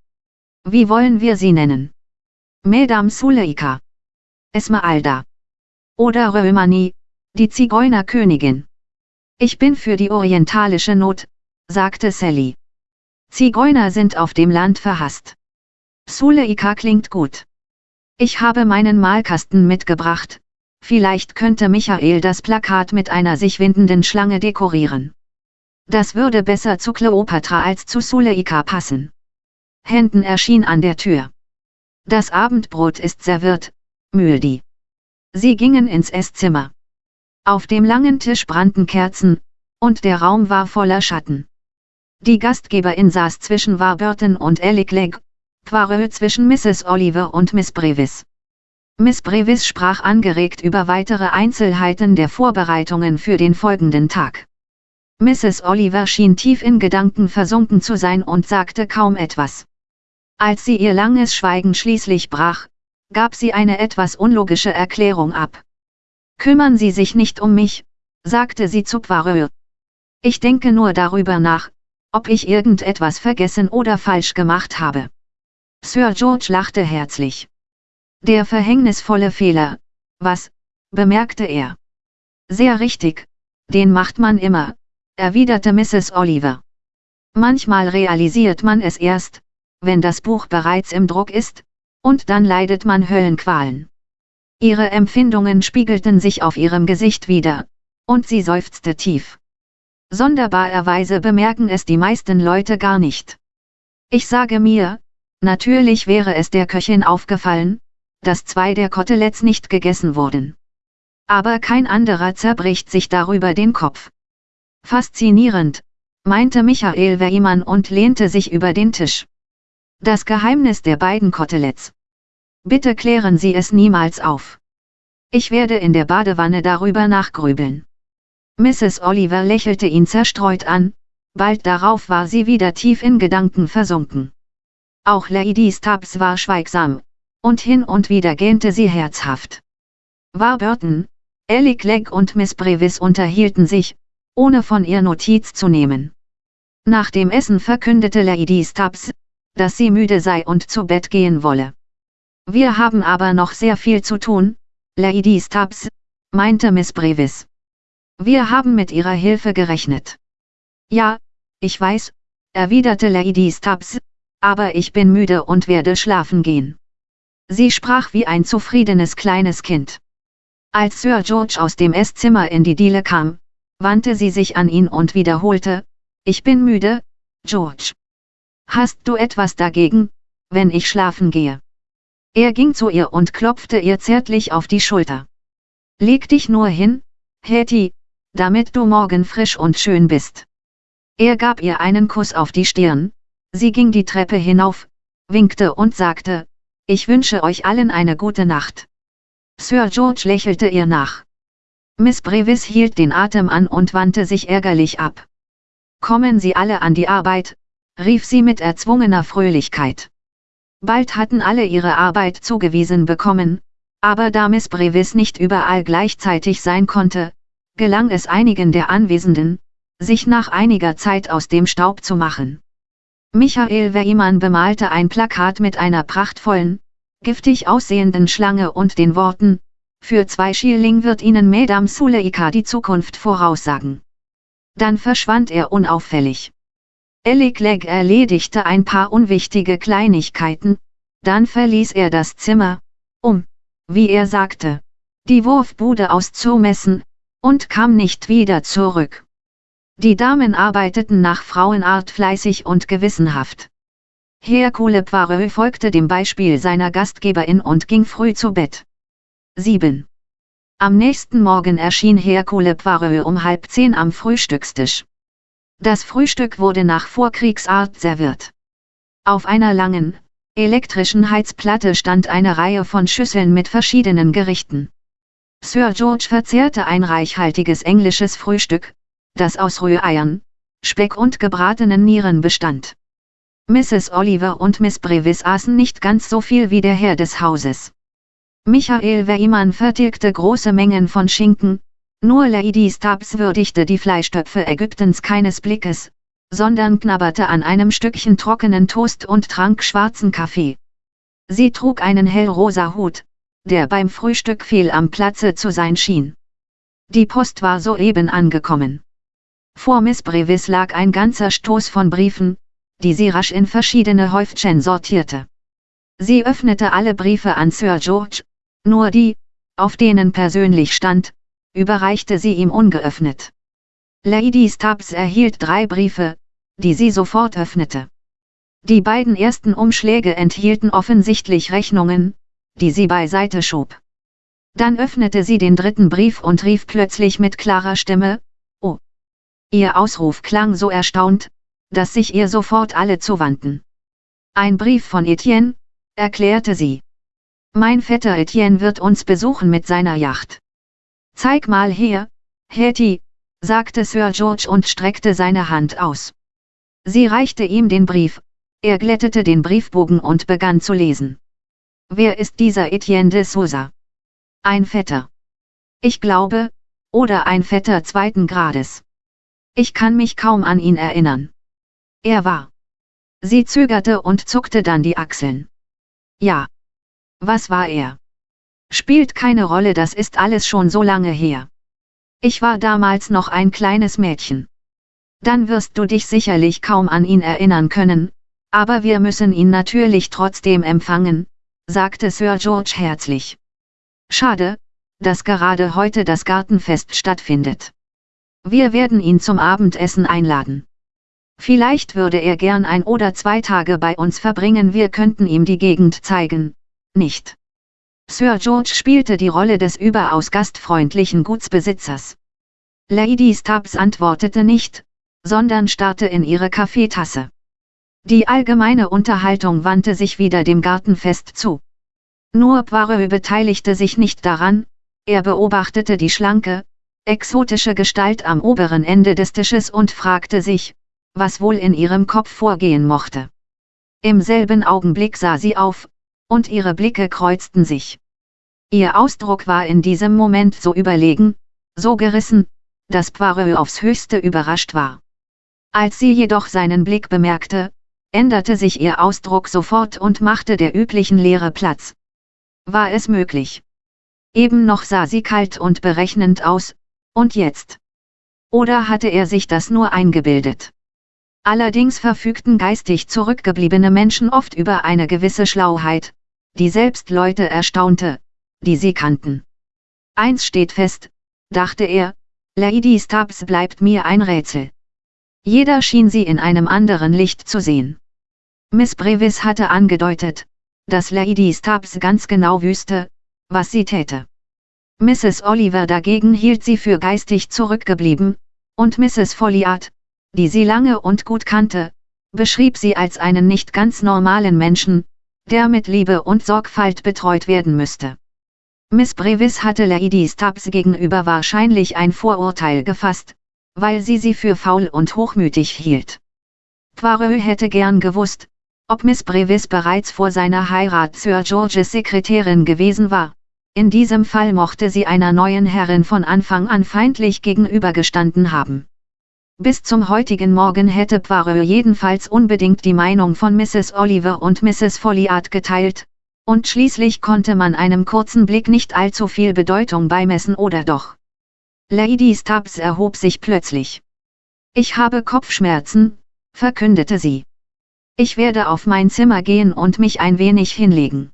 Wie wollen wir sie nennen? Madame Suleika. Esmeralda. Oder Römani, die Zigeunerkönigin. Ich bin für die orientalische Not, sagte Sally. Zigeuner sind auf dem Land verhasst. Suleika klingt gut. Ich habe meinen Malkasten mitgebracht, vielleicht könnte Michael das Plakat mit einer sich windenden Schlange dekorieren. Das würde besser zu Kleopatra als zu Suleika passen. Händen erschien an der Tür. Das Abendbrot ist serviert, Müldi. Sie gingen ins Esszimmer. Auf dem langen Tisch brannten Kerzen, und der Raum war voller Schatten. Die Gastgeberin saß zwischen Warburton und Alec Legg, Poirot zwischen Mrs. Oliver und Miss Brevis. Miss Brevis sprach angeregt über weitere Einzelheiten der Vorbereitungen für den folgenden Tag. Mrs. Oliver schien tief in Gedanken versunken zu sein und sagte kaum etwas. Als sie ihr langes Schweigen schließlich brach, gab sie eine etwas unlogische Erklärung ab. Kümmern Sie sich nicht um mich, sagte sie zu Poirot. Ich denke nur darüber nach, ob ich irgendetwas vergessen oder falsch gemacht habe. Sir George lachte herzlich. Der verhängnisvolle Fehler, was, bemerkte er. Sehr richtig, den macht man immer, erwiderte Mrs. Oliver. Manchmal realisiert man es erst, wenn das Buch bereits im Druck ist, und dann leidet man Höllenqualen. Ihre Empfindungen spiegelten sich auf ihrem Gesicht wieder, und sie seufzte tief. Sonderbarerweise bemerken es die meisten Leute gar nicht. Ich sage mir, natürlich wäre es der Köchin aufgefallen, dass zwei der Koteletts nicht gegessen wurden. Aber kein anderer zerbricht sich darüber den Kopf. Faszinierend, meinte Michael Weimann und lehnte sich über den Tisch. Das Geheimnis der beiden Koteletts. Bitte klären Sie es niemals auf. Ich werde in der Badewanne darüber nachgrübeln. Mrs. Oliver lächelte ihn zerstreut an, bald darauf war sie wieder tief in Gedanken versunken. Auch Lady Stubbs war schweigsam, und hin und wieder gähnte sie herzhaft. Warburton, Alec Legg und Miss Brevis unterhielten sich, ohne von ihr Notiz zu nehmen. Nach dem Essen verkündete Lady Stubbs, dass sie müde sei und zu Bett gehen wolle. Wir haben aber noch sehr viel zu tun, Lady Stubbs, meinte Miss Brevis. Wir haben mit ihrer Hilfe gerechnet. Ja, ich weiß, erwiderte Lady Stubbs, aber ich bin müde und werde schlafen gehen. Sie sprach wie ein zufriedenes kleines Kind. Als Sir George aus dem Esszimmer in die Diele kam, wandte sie sich an ihn und wiederholte, ich bin müde, George. Hast du etwas dagegen, wenn ich schlafen gehe? Er ging zu ihr und klopfte ihr zärtlich auf die Schulter. Leg dich nur hin, Hetty, damit du morgen frisch und schön bist. Er gab ihr einen Kuss auf die Stirn, sie ging die Treppe hinauf, winkte und sagte, ich wünsche euch allen eine gute Nacht. Sir George lächelte ihr nach. Miss Brevis hielt den Atem an und wandte sich ärgerlich ab. Kommen Sie alle an die Arbeit, rief sie mit erzwungener Fröhlichkeit. Bald hatten alle ihre Arbeit zugewiesen bekommen, aber da Miss Brevis nicht überall gleichzeitig sein konnte, gelang es einigen der Anwesenden, sich nach einiger Zeit aus dem Staub zu machen. Michael Weimann bemalte ein Plakat mit einer prachtvollen, giftig aussehenden Schlange und den Worten, für zwei Schilling wird Ihnen Madame Suleika die Zukunft voraussagen. Dann verschwand er unauffällig. Ellie Clegg erledigte ein paar unwichtige Kleinigkeiten, dann verließ er das Zimmer, um, wie er sagte, die Wurfbude auszumessen, und kam nicht wieder zurück. Die Damen arbeiteten nach Frauenart fleißig und gewissenhaft. Hercule Poirot folgte dem Beispiel seiner Gastgeberin und ging früh zu Bett. 7. Am nächsten Morgen erschien Hercule Poirot um halb zehn am Frühstückstisch. Das Frühstück wurde nach Vorkriegsart serviert. Auf einer langen, elektrischen Heizplatte stand eine Reihe von Schüsseln mit verschiedenen Gerichten. Sir George verzehrte ein reichhaltiges englisches Frühstück, das aus Rühreiern, Speck und gebratenen Nieren bestand. Mrs. Oliver und Miss Brevis aßen nicht ganz so viel wie der Herr des Hauses. Michael Weimann vertilgte große Mengen von Schinken, nur Lady Stubbs würdigte die Fleischtöpfe Ägyptens keines Blickes, sondern knabberte an einem Stückchen trockenen Toast und trank schwarzen Kaffee. Sie trug einen hellrosa Hut, der beim Frühstück fehl am Platze zu sein schien. Die Post war soeben angekommen. Vor Miss Brevis lag ein ganzer Stoß von Briefen, die sie rasch in verschiedene Häufchen sortierte. Sie öffnete alle Briefe an Sir George, nur die, auf denen persönlich stand, überreichte sie ihm ungeöffnet. Lady Stubbs erhielt drei Briefe, die sie sofort öffnete. Die beiden ersten Umschläge enthielten offensichtlich Rechnungen, die sie beiseite schob. Dann öffnete sie den dritten Brief und rief plötzlich mit klarer Stimme! Ihr Ausruf klang so erstaunt, dass sich ihr sofort alle zuwandten. Ein Brief von Etienne, erklärte sie. Mein Vetter Etienne wird uns besuchen mit seiner Yacht. Zeig mal her, Hetty, sagte Sir George und streckte seine Hand aus. Sie reichte ihm den Brief, er glättete den Briefbogen und begann zu lesen. Wer ist dieser Etienne de Souza? Ein Vetter. Ich glaube, oder ein Vetter zweiten Grades. Ich kann mich kaum an ihn erinnern. Er war. Sie zögerte und zuckte dann die Achseln. Ja. Was war er? Spielt keine Rolle, das ist alles schon so lange her. Ich war damals noch ein kleines Mädchen. Dann wirst du dich sicherlich kaum an ihn erinnern können, aber wir müssen ihn natürlich trotzdem empfangen, sagte Sir George herzlich. Schade, dass gerade heute das Gartenfest stattfindet. Wir werden ihn zum Abendessen einladen. Vielleicht würde er gern ein oder zwei Tage bei uns verbringen, wir könnten ihm die Gegend zeigen, nicht? Sir George spielte die Rolle des überaus gastfreundlichen Gutsbesitzers. Lady Stubbs antwortete nicht, sondern starrte in ihre Kaffeetasse. Die allgemeine Unterhaltung wandte sich wieder dem Gartenfest zu. Nur Poirot beteiligte sich nicht daran, er beobachtete die schlanke, exotische Gestalt am oberen Ende des Tisches und fragte sich, was wohl in ihrem Kopf vorgehen mochte. Im selben Augenblick sah sie auf, und ihre Blicke kreuzten sich. Ihr Ausdruck war in diesem Moment so überlegen, so gerissen, dass Poirot aufs höchste überrascht war. Als sie jedoch seinen Blick bemerkte, änderte sich ihr Ausdruck sofort und machte der üblichen Leere Platz. War es möglich? Eben noch sah sie kalt und berechnend aus, und jetzt? Oder hatte er sich das nur eingebildet? Allerdings verfügten geistig zurückgebliebene Menschen oft über eine gewisse Schlauheit, die selbst Leute erstaunte, die sie kannten. Eins steht fest, dachte er, Lady Stubbs bleibt mir ein Rätsel. Jeder schien sie in einem anderen Licht zu sehen. Miss Brevis hatte angedeutet, dass Lady Stubbs ganz genau wüsste, was sie täte. Mrs. Oliver dagegen hielt sie für geistig zurückgeblieben, und Mrs. Folliard, die sie lange und gut kannte, beschrieb sie als einen nicht ganz normalen Menschen, der mit Liebe und Sorgfalt betreut werden müsste. Miss Brevis hatte Lady Stubbs gegenüber wahrscheinlich ein Vorurteil gefasst, weil sie sie für faul und hochmütig hielt. Poirot hätte gern gewusst, ob Miss Brevis bereits vor seiner Heirat Sir Georges Sekretärin gewesen war. In diesem Fall mochte sie einer neuen Herrin von Anfang an feindlich gegenübergestanden haben. Bis zum heutigen Morgen hätte Poirot jedenfalls unbedingt die Meinung von Mrs. Oliver und Mrs. Folliard geteilt, und schließlich konnte man einem kurzen Blick nicht allzu viel Bedeutung beimessen oder doch. Lady Stubbs erhob sich plötzlich. Ich habe Kopfschmerzen, verkündete sie. Ich werde auf mein Zimmer gehen und mich ein wenig hinlegen.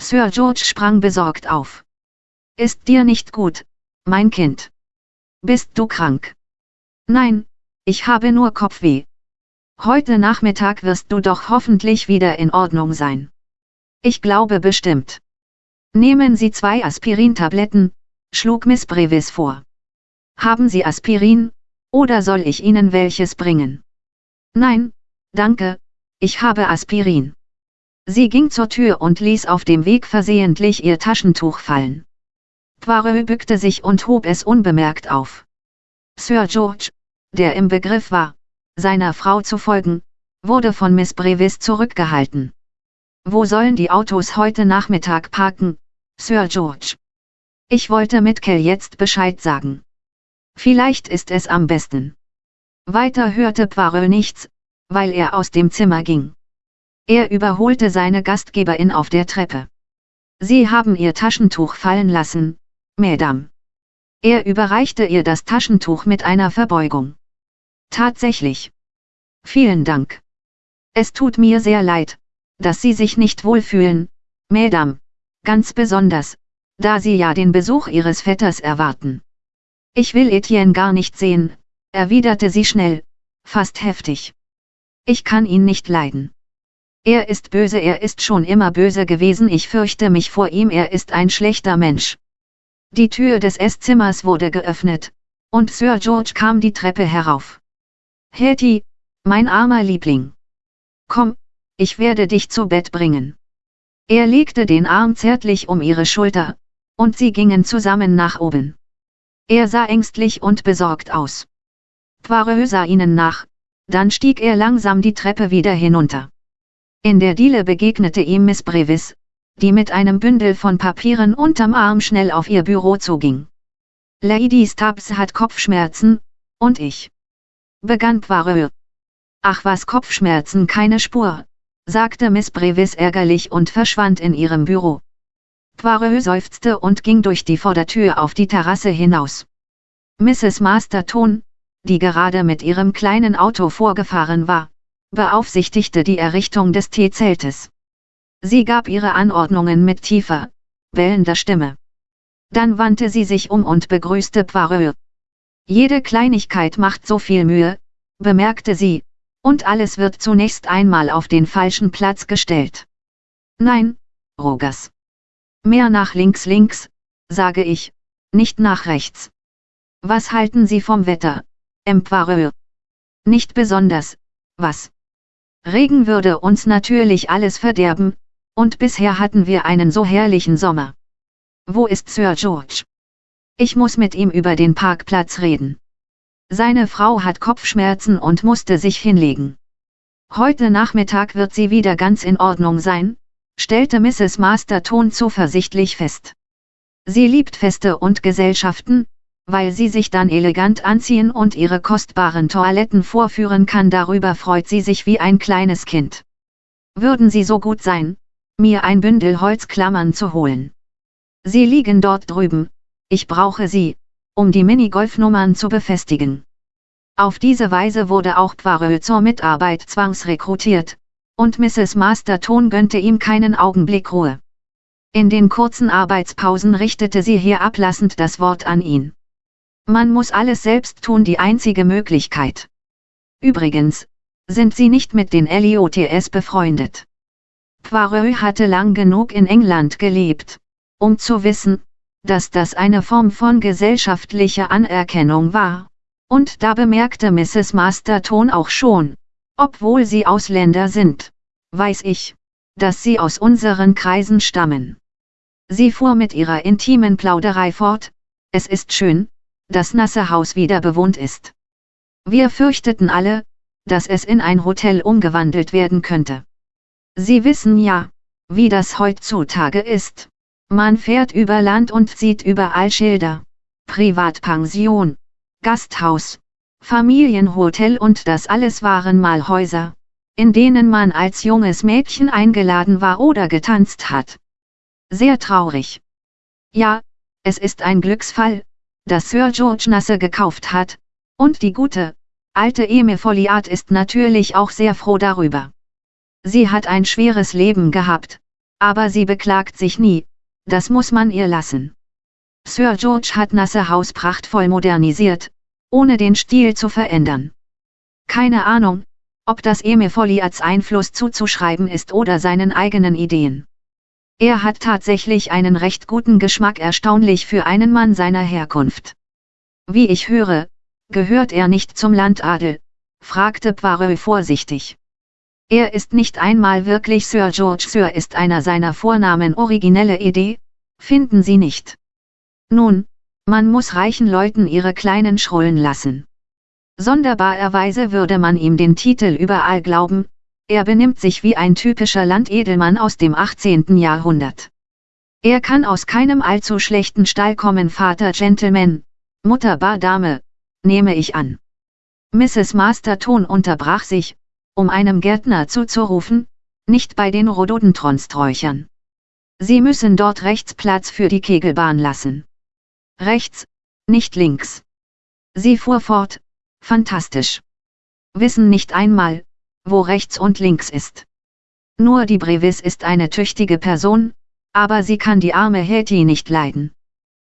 Sir George sprang besorgt auf. Ist dir nicht gut, mein Kind? Bist du krank? Nein, ich habe nur Kopfweh. Heute Nachmittag wirst du doch hoffentlich wieder in Ordnung sein. Ich glaube bestimmt. Nehmen Sie zwei Aspirintabletten, schlug Miss Brevis vor. Haben Sie Aspirin, oder soll ich Ihnen welches bringen? Nein, danke, ich habe Aspirin. Sie ging zur Tür und ließ auf dem Weg versehentlich ihr Taschentuch fallen. Poirot bückte sich und hob es unbemerkt auf. Sir George, der im Begriff war, seiner Frau zu folgen, wurde von Miss Brevis zurückgehalten. Wo sollen die Autos heute Nachmittag parken, Sir George? Ich wollte Mitkel jetzt Bescheid sagen. Vielleicht ist es am besten. Weiter hörte Poirot nichts, weil er aus dem Zimmer ging. Er überholte seine Gastgeberin auf der Treppe. Sie haben ihr Taschentuch fallen lassen, Madame. Er überreichte ihr das Taschentuch mit einer Verbeugung. Tatsächlich. Vielen Dank. Es tut mir sehr leid, dass Sie sich nicht wohlfühlen, Madame. Ganz besonders, da Sie ja den Besuch Ihres Vetters erwarten. Ich will Etienne gar nicht sehen, erwiderte sie schnell, fast heftig. Ich kann ihn nicht leiden. Er ist böse, er ist schon immer böse gewesen, ich fürchte mich vor ihm, er ist ein schlechter Mensch. Die Tür des Esszimmer wurde geöffnet, und Sir George kam die Treppe herauf. Hetty, mein armer Liebling. Komm, ich werde dich zu Bett bringen. Er legte den Arm zärtlich um ihre Schulter, und sie gingen zusammen nach oben. Er sah ängstlich und besorgt aus. Poirot sah ihnen nach, dann stieg er langsam die Treppe wieder hinunter. In der Diele begegnete ihm Miss Brevis, die mit einem Bündel von Papieren unterm Arm schnell auf ihr Büro zuging. Lady Stubbs hat Kopfschmerzen, und ich. Begann Poirot. Ach was Kopfschmerzen keine Spur, sagte Miss Brevis ärgerlich und verschwand in ihrem Büro. Poirot seufzte und ging durch die Vordertür auf die Terrasse hinaus. Mrs. Masterton, die gerade mit ihrem kleinen Auto vorgefahren war, beaufsichtigte die Errichtung des Teezeltes. Sie gab ihre Anordnungen mit tiefer, bellender Stimme. Dann wandte sie sich um und begrüßte Poirot. Jede Kleinigkeit macht so viel Mühe, bemerkte sie, und alles wird zunächst einmal auf den falschen Platz gestellt. Nein, Rogers. Mehr nach links links, sage ich, nicht nach rechts. Was halten Sie vom Wetter, Empereur? Nicht besonders, was? Regen würde uns natürlich alles verderben, und bisher hatten wir einen so herrlichen Sommer. Wo ist Sir George? Ich muss mit ihm über den Parkplatz reden. Seine Frau hat Kopfschmerzen und musste sich hinlegen. Heute Nachmittag wird sie wieder ganz in Ordnung sein, stellte Mrs. Masterton zuversichtlich fest. Sie liebt Feste und Gesellschaften, weil sie sich dann elegant anziehen und ihre kostbaren Toiletten vorführen kann. Darüber freut sie sich wie ein kleines Kind. Würden Sie so gut sein, mir ein Bündel Holzklammern zu holen. Sie liegen dort drüben, ich brauche sie, um die Minigolfnummern zu befestigen. Auf diese Weise wurde auch Poirot zur Mitarbeit zwangsrekrutiert, und Mrs. Masterton gönnte ihm keinen Augenblick Ruhe. In den kurzen Arbeitspausen richtete sie hier ablassend das Wort an ihn. Man muss alles selbst tun, die einzige Möglichkeit. Übrigens, sind Sie nicht mit den LIOTS befreundet? Poirot hatte lang genug in England gelebt, um zu wissen, dass das eine Form von gesellschaftlicher Anerkennung war. Und da bemerkte Mrs. Masterton auch schon, obwohl sie Ausländer sind, weiß ich, dass sie aus unseren Kreisen stammen. Sie fuhr mit ihrer intimen Plauderei fort, es ist schön, das nasse Haus wieder bewohnt ist. Wir fürchteten alle, dass es in ein Hotel umgewandelt werden könnte. Sie wissen ja, wie das heutzutage ist. Man fährt über Land und sieht überall Schilder. Privatpension, Gasthaus, Familienhotel und das alles waren mal Häuser, in denen man als junges Mädchen eingeladen war oder getanzt hat. Sehr traurig. Ja, es ist ein Glücksfall, dass Sir George Nasse gekauft hat, und die gute, alte Emil Folliard ist natürlich auch sehr froh darüber. Sie hat ein schweres Leben gehabt, aber sie beklagt sich nie, das muss man ihr lassen. Sir George hat Nasse Haus prachtvoll modernisiert, ohne den Stil zu verändern. Keine Ahnung, ob das Emil Folliards Einfluss zuzuschreiben ist oder seinen eigenen Ideen. Er hat tatsächlich einen recht guten Geschmack erstaunlich für einen Mann seiner Herkunft. Wie ich höre, gehört er nicht zum Landadel, fragte Poirot vorsichtig. Er ist nicht einmal wirklich Sir George Sir ist einer seiner Vornamen originelle Idee, finden Sie nicht. Nun, man muss reichen Leuten ihre kleinen Schrullen lassen. Sonderbarerweise würde man ihm den Titel überall glauben, er benimmt sich wie ein typischer Landedelmann aus dem 18. Jahrhundert. Er kann aus keinem allzu schlechten Stall kommen Vater Gentleman, Mutter Bar Dame, nehme ich an. Mrs. Masterton unterbrach sich, um einem Gärtner zuzurufen, nicht bei den Rhododendronsträuchern. Sie müssen dort rechts Platz für die Kegelbahn lassen. Rechts, nicht links. Sie fuhr fort, fantastisch. Wissen nicht einmal, wo rechts und links ist. Nur die Brevis ist eine tüchtige Person, aber sie kann die arme Hetty nicht leiden.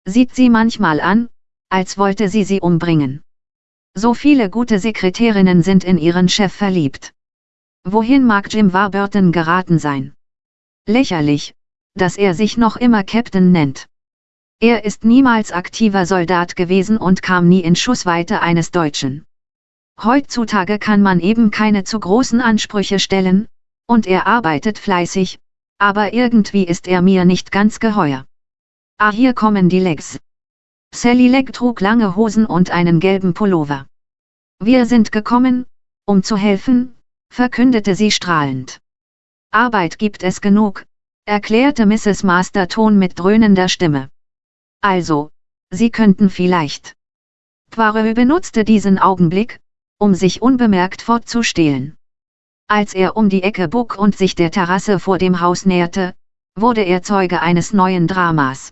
Sieht sie manchmal an, als wollte sie sie umbringen. So viele gute Sekretärinnen sind in ihren Chef verliebt. Wohin mag Jim Warburton geraten sein? Lächerlich, dass er sich noch immer Captain nennt. Er ist niemals aktiver Soldat gewesen und kam nie in Schussweite eines Deutschen. Heutzutage kann man eben keine zu großen Ansprüche stellen, und er arbeitet fleißig, aber irgendwie ist er mir nicht ganz geheuer. Ah hier kommen die Legs. Sally Legg trug lange Hosen und einen gelben Pullover. Wir sind gekommen, um zu helfen, verkündete sie strahlend. Arbeit gibt es genug, erklärte Mrs. Masterton mit dröhnender Stimme. Also, Sie könnten vielleicht. Poirot benutzte diesen Augenblick, um sich unbemerkt fortzustehlen. Als er um die Ecke bog und sich der Terrasse vor dem Haus näherte, wurde er Zeuge eines neuen Dramas.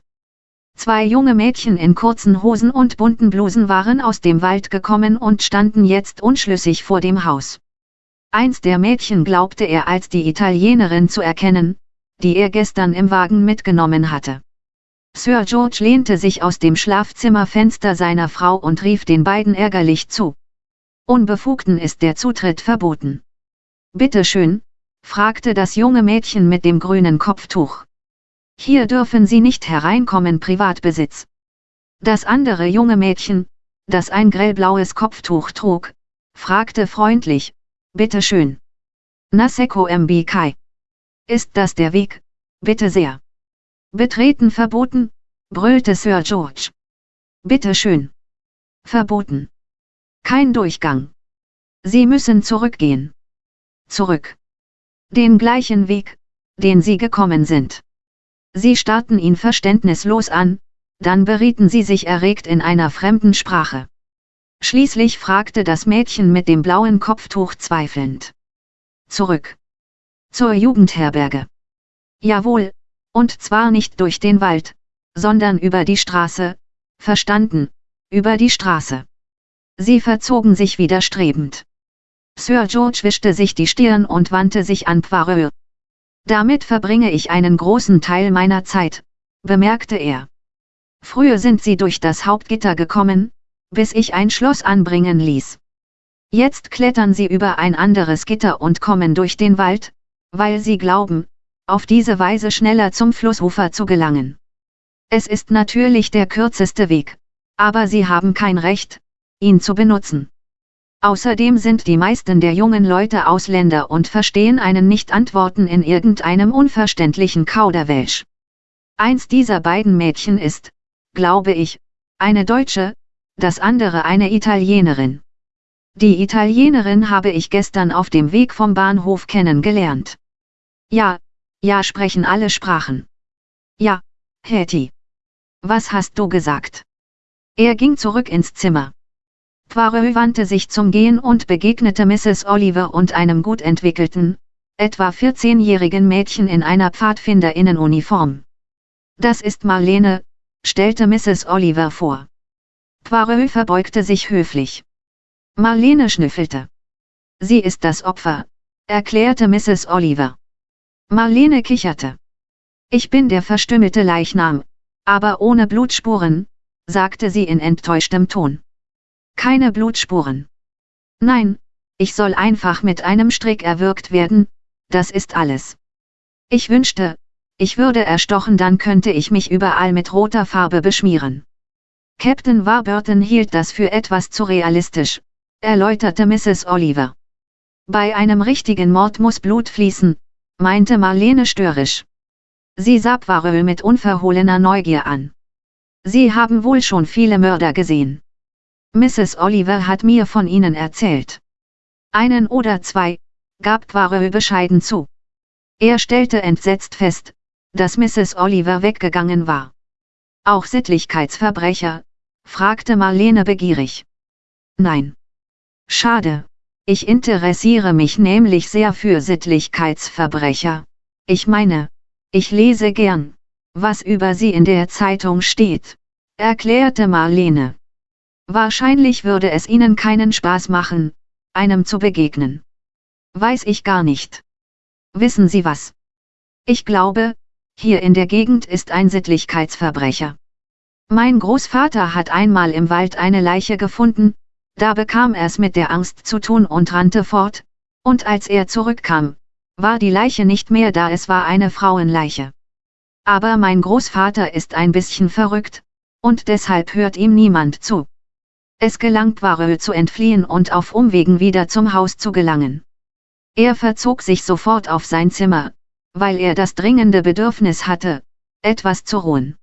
Zwei junge Mädchen in kurzen Hosen und bunten Blusen waren aus dem Wald gekommen und standen jetzt unschlüssig vor dem Haus. Eins der Mädchen glaubte er als die Italienerin zu erkennen, die er gestern im Wagen mitgenommen hatte. Sir George lehnte sich aus dem Schlafzimmerfenster seiner Frau und rief den beiden ärgerlich zu. Unbefugten ist der Zutritt verboten. Bitte schön, fragte das junge Mädchen mit dem grünen Kopftuch. Hier dürfen Sie nicht hereinkommen Privatbesitz. Das andere junge Mädchen, das ein grellblaues Kopftuch trug, fragte freundlich, Bitte schön. Naseko MBK. Ist das der Weg? Bitte sehr. Betreten verboten, brüllte Sir George. Bitte schön. Verboten. Kein Durchgang. Sie müssen zurückgehen. Zurück. Den gleichen Weg, den Sie gekommen sind. Sie starrten ihn verständnislos an, dann berieten sie sich erregt in einer fremden Sprache. Schließlich fragte das Mädchen mit dem blauen Kopftuch zweifelnd. Zurück. Zur Jugendherberge. Jawohl, und zwar nicht durch den Wald, sondern über die Straße, verstanden, über die Straße. Sie verzogen sich widerstrebend. Sir George wischte sich die Stirn und wandte sich an Poirot. Damit verbringe ich einen großen Teil meiner Zeit, bemerkte er. Früher sind sie durch das Hauptgitter gekommen, bis ich ein Schloss anbringen ließ. Jetzt klettern sie über ein anderes Gitter und kommen durch den Wald, weil sie glauben, auf diese Weise schneller zum Flussufer zu gelangen. Es ist natürlich der kürzeste Weg, aber sie haben kein Recht, ihn zu benutzen. Außerdem sind die meisten der jungen Leute Ausländer und verstehen einen Nicht-Antworten in irgendeinem unverständlichen Kauderwelsch. Eins dieser beiden Mädchen ist, glaube ich, eine Deutsche, das andere eine Italienerin. Die Italienerin habe ich gestern auf dem Weg vom Bahnhof kennengelernt. Ja, ja sprechen alle Sprachen. Ja, Hetty. Was hast du gesagt? Er ging zurück ins Zimmer. Poirot wandte sich zum Gehen und begegnete Mrs. Oliver und einem gut entwickelten, etwa 14-jährigen Mädchen in einer Pfadfinderinnenuniform. Das ist Marlene, stellte Mrs. Oliver vor. Poirot verbeugte sich höflich. Marlene schnüffelte. Sie ist das Opfer, erklärte Mrs. Oliver. Marlene kicherte. Ich bin der verstümmelte Leichnam, aber ohne Blutspuren, sagte sie in enttäuschtem Ton. Keine Blutspuren. Nein, ich soll einfach mit einem Strick erwürgt werden, das ist alles. Ich wünschte, ich würde erstochen, dann könnte ich mich überall mit roter Farbe beschmieren. Captain Warburton hielt das für etwas zu realistisch, erläuterte Mrs. Oliver. Bei einem richtigen Mord muss Blut fließen, meinte Marlene störrisch. Sie sah Poirot mit unverhohlener Neugier an. Sie haben wohl schon viele Mörder gesehen. Mrs. Oliver hat mir von ihnen erzählt. Einen oder zwei, gab Poirot bescheiden zu. Er stellte entsetzt fest, dass Mrs. Oliver weggegangen war. Auch Sittlichkeitsverbrecher? fragte Marlene begierig. Nein. Schade. Ich interessiere mich nämlich sehr für Sittlichkeitsverbrecher. Ich meine, ich lese gern, was über sie in der Zeitung steht, erklärte Marlene. Wahrscheinlich würde es ihnen keinen Spaß machen, einem zu begegnen. Weiß ich gar nicht. Wissen Sie was? Ich glaube, hier in der Gegend ist ein Sittlichkeitsverbrecher. Mein Großvater hat einmal im Wald eine Leiche gefunden, da bekam er es mit der Angst zu tun und rannte fort, und als er zurückkam, war die Leiche nicht mehr da, es war eine Frauenleiche. Aber mein Großvater ist ein bisschen verrückt, und deshalb hört ihm niemand zu. Es gelang Poirot zu entfliehen und auf Umwegen wieder zum Haus zu gelangen. Er verzog sich sofort auf sein Zimmer, weil er das dringende Bedürfnis hatte, etwas zu ruhen.